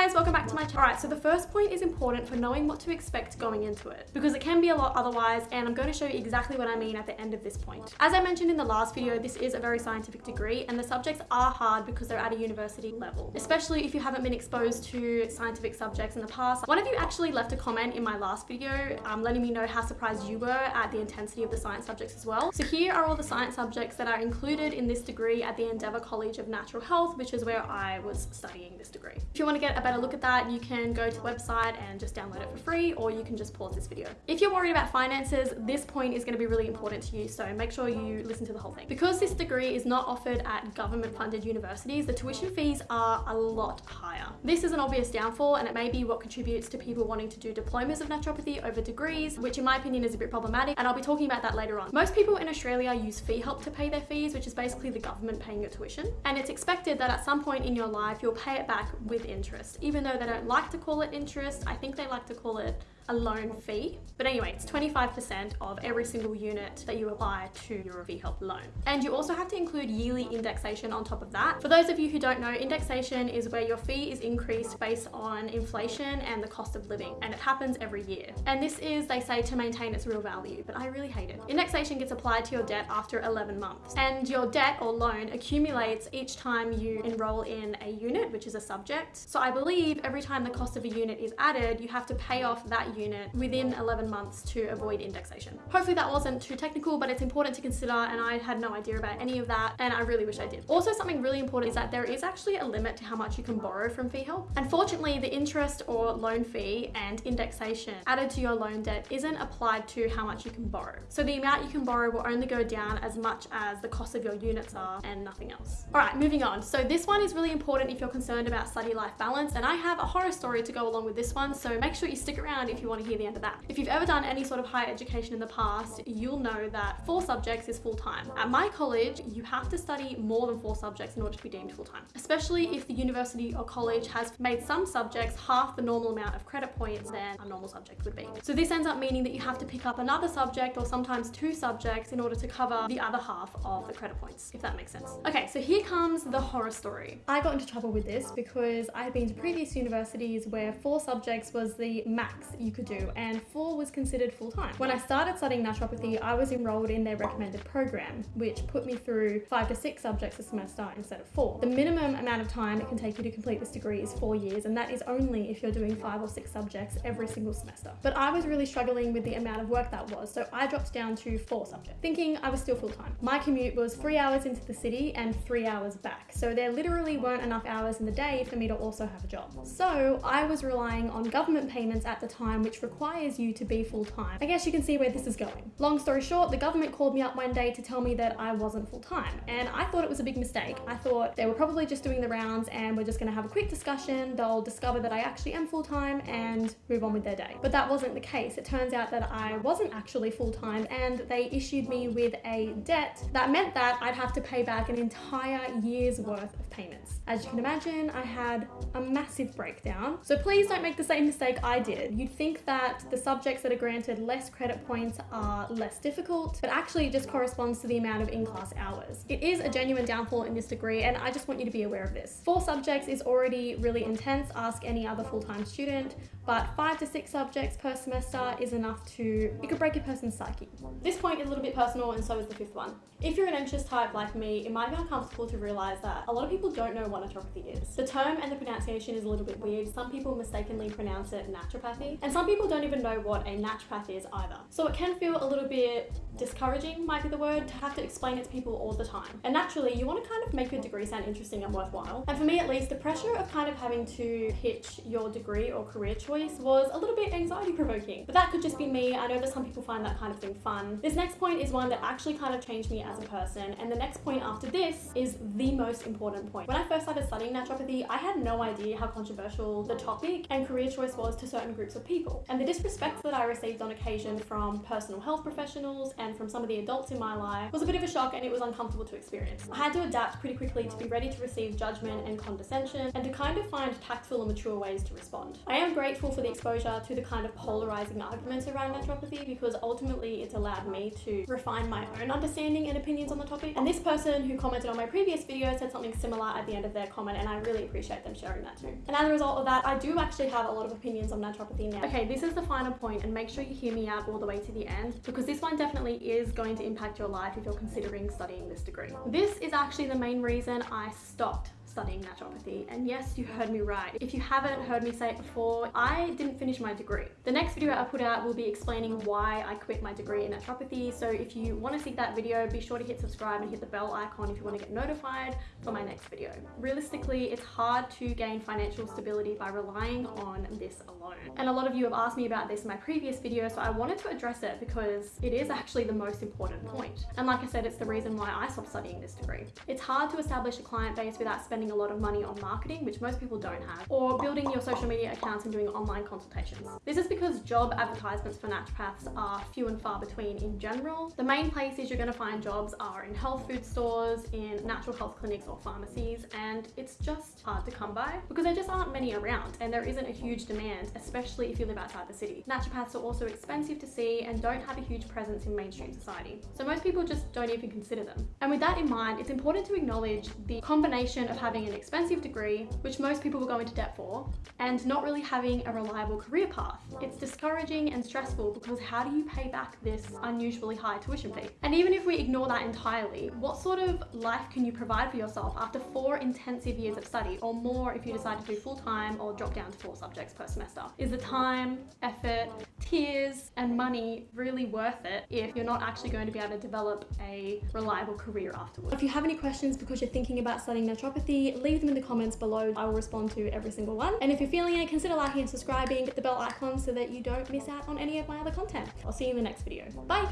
guys, welcome back to my channel. Alright, so the first point is important for knowing what to expect going into it because it can be a lot otherwise and I'm going to show you exactly what I mean at the end of this point. As I mentioned in the last video, this is a very scientific degree and the subjects are hard because they're at a university level, especially if you haven't been exposed to scientific subjects in the past. One of you actually left a comment in my last video um, letting me know how surprised you were at the intensity of the science subjects as well. So here are all the science subjects that are included in this degree at the Endeavour College of Natural Health, which is where I was studying this degree. If you want to get a better look at that, you can go to the website and just download it for free, or you can just pause this video. If you're worried about finances, this point is going to be really important to you, so make sure you listen to the whole thing. Because this degree is not offered at government funded universities, the tuition fees are a lot higher. This is an obvious downfall, and it may be what contributes to people wanting to do diplomas of naturopathy over degrees, which in my opinion is a bit problematic, and I'll be talking about that later on. Most people in Australia use fee help to pay their fees, which is basically the government paying your tuition, and it's expected that at some point in your life you'll pay it back with interest, even though they don't like to call it interest. I think they like to call it a loan fee. But anyway, it's 25% of every single unit that you apply to your FEE-HELP loan. And you also have to include yearly indexation on top of that. For those of you who don't know, indexation is where your fee is increased based on inflation and the cost of living. And it happens every year. And this is, they say, to maintain its real value, but I really hate it. Indexation gets applied to your debt after 11 months. And your debt or loan accumulates each time you enroll in a unit, which is a subject. So I believe every time the cost of a unit is added, you have to pay off that unit unit within 11 months to avoid indexation. Hopefully that wasn't too technical, but it's important to consider and I had no idea about any of that and I really wish I did. Also something really important is that there is actually a limit to how much you can borrow from fee help. Unfortunately, the interest or loan fee and indexation added to your loan debt isn't applied to how much you can borrow. So the amount you can borrow will only go down as much as the cost of your units are and nothing else. All right, moving on. So this one is really important if you're concerned about study life balance and I have a horror story to go along with this one. So make sure you stick around if you want to hear the end of that. If you've ever done any sort of higher education in the past, you'll know that four subjects is full-time. At my college, you have to study more than four subjects in order to be deemed full-time, especially if the university or college has made some subjects half the normal amount of credit points than a normal subject would be. So this ends up meaning that you have to pick up another subject or sometimes two subjects in order to cover the other half of the credit points, if that makes sense. Okay, so here comes the horror story. I got into trouble with this because I had been to previous universities where four subjects was the max you could do and four was considered full-time. When I started studying naturopathy, I was enrolled in their recommended program, which put me through five to six subjects a semester instead of four. The minimum amount of time it can take you to complete this degree is four years, and that is only if you're doing five or six subjects every single semester. But I was really struggling with the amount of work that was, so I dropped down to four subjects, thinking I was still full-time. My commute was three hours into the city and three hours back, so there literally weren't enough hours in the day for me to also have a job. So I was relying on government payments at the time, which requires you to be full-time. I guess you can see where this is going. Long story short, the government called me up one day to tell me that I wasn't full-time and I thought it was a big mistake. I thought they were probably just doing the rounds and we're just gonna have a quick discussion, they'll discover that I actually am full-time and move on with their day. But that wasn't the case. It turns out that I wasn't actually full-time and they issued me with a debt that meant that I'd have to pay back an entire year's worth of payments. As you can imagine, I had a massive breakdown. So please don't make the same mistake I did. You'd think that the subjects that are granted less credit points are less difficult, but actually just corresponds to the amount of in-class hours. It is a genuine downfall in this degree, and I just want you to be aware of this. Four subjects is already really intense, ask any other full-time student, but five to six subjects per semester is enough to, it could break a person's psyche. This point is a little bit personal and so is the fifth one. If you're an anxious type like me, it might be uncomfortable to realize that a lot of people don't know what naturopathy is. The term and the pronunciation is a little bit weird. Some people mistakenly pronounce it naturopathy, and some people don't even know what a naturopath is either. So it can feel a little bit discouraging, might be the word, to have to explain it to people all the time. And naturally, you want to kind of make your degree sound interesting and worthwhile. And for me at least, the pressure of kind of having to pitch your degree or career choice was a little bit anxiety provoking. But that could just be me. I know that some people find that kind of thing fun. This next point is one that actually kind of changed me as a person. And the next point after this is the most important point. When I first started studying naturopathy, I had no idea how controversial the topic and career choice was to certain groups of people. And the disrespect that I received on occasion from personal health professionals and from some of the adults in my life was a bit of a shock and it was uncomfortable to experience. I had to adapt pretty quickly to be ready to receive judgment and condescension and to kind of find tactful and mature ways to respond. I am grateful for the exposure to the kind of polarizing arguments around naturopathy because ultimately it's allowed me to refine my own understanding and opinions on the topic. And this person who commented on my previous video said something similar at the end of their comment and I really appreciate them sharing that too. And as a result of that, I do actually have a lot of opinions on naturopathy now. Okay, this is the final point and make sure you hear me out all the way to the end because this one definitely is going to impact your life if you're considering studying this degree. This is actually the main reason I stopped studying naturopathy. And yes, you heard me right. If you haven't heard me say it before, I didn't finish my degree. The next video I put out will be explaining why I quit my degree in naturopathy. So if you want to see that video, be sure to hit subscribe and hit the bell icon if you want to get notified for my next video. Realistically, it's hard to gain financial stability by relying on this alone. And a lot of you have asked me about this in my previous video, so I wanted to address it because it is actually the most important point. And like I said, it's the reason why I stopped studying this degree. It's hard to establish a client base without spending spending a lot of money on marketing, which most people don't have, or building your social media accounts and doing online consultations. This is because job advertisements for naturopaths are few and far between in general. The main places you're going to find jobs are in health food stores, in natural health clinics or pharmacies, and it's just hard to come by because there just aren't many around and there isn't a huge demand, especially if you live outside the city. Naturopaths are also expensive to see and don't have a huge presence in mainstream society. So most people just don't even consider them. And with that in mind, it's important to acknowledge the combination of having having an expensive degree, which most people will go into debt for, and not really having a reliable career path. It's discouraging and stressful because how do you pay back this unusually high tuition fee? And even if we ignore that entirely, what sort of life can you provide for yourself after four intensive years of study or more if you decide to do full-time or drop down to four subjects per semester? Is the time, effort, tears and money really worth it if you're not actually going to be able to develop a reliable career afterwards? If you have any questions because you're thinking about studying naturopathy, leave them in the comments below. I will respond to every single one. And if you're feeling it, consider liking and subscribing, hit the bell icon so that you don't miss out on any of my other content. I'll see you in the next video. Bye!